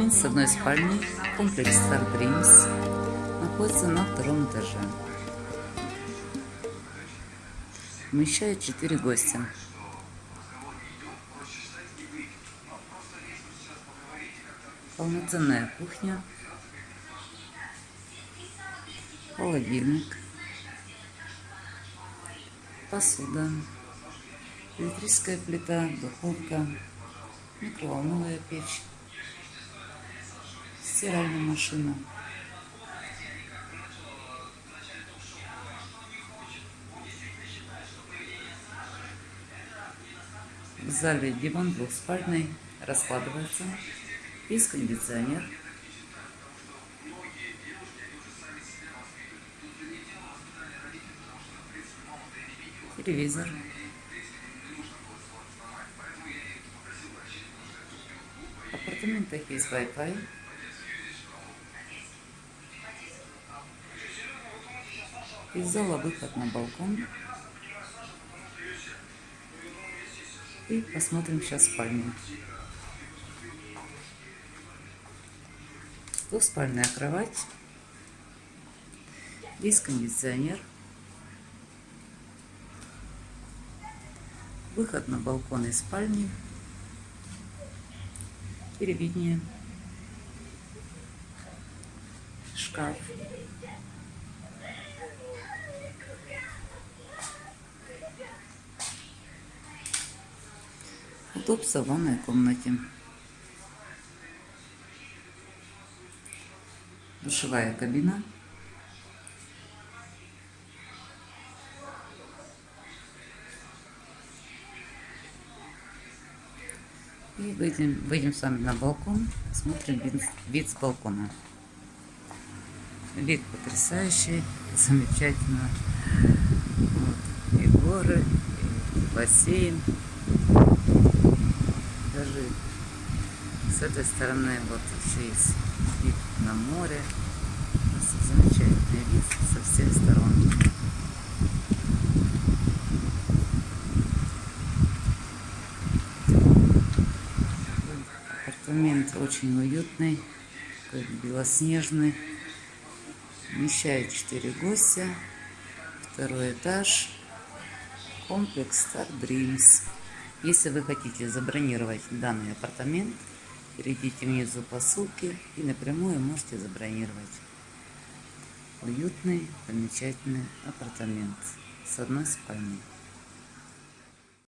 Апартамент с одной спальней, комплекс Star Dreams, находится на втором этаже. Вмещает 4 гостя. Полноценная кухня, холодильник, посуда, электрическая плита, духовка, микроволновая печь, стиральная машина. В зале диван двухспальный, раскладывается, есть кондиционер. Телевизор. В апартаментах есть Wi-Fi. Из зала выход на балкон. И посмотрим сейчас спальню. Двухспальная кровать. Есть кондиционер. Выход на балкон из спальни. Телевидение. Шкаф. Удобство в ванной комнате. Душевая кабина. И выйдем, выйдем с вами на балкон, смотрим вид, вид с балкона. Вид потрясающий, замечательно. Вот. И горы, и бассейн даже с этой стороны вот еще есть вид на море. Замечательный вид со всех сторон. Апартамент очень уютный, белоснежный. Вмещает 4 гостя. Второй этаж. Комплекс Star Dreams. Если вы хотите забронировать данный апартамент, перейдите внизу по ссылке и напрямую можете забронировать. Уютный, замечательный апартамент с одной спальней.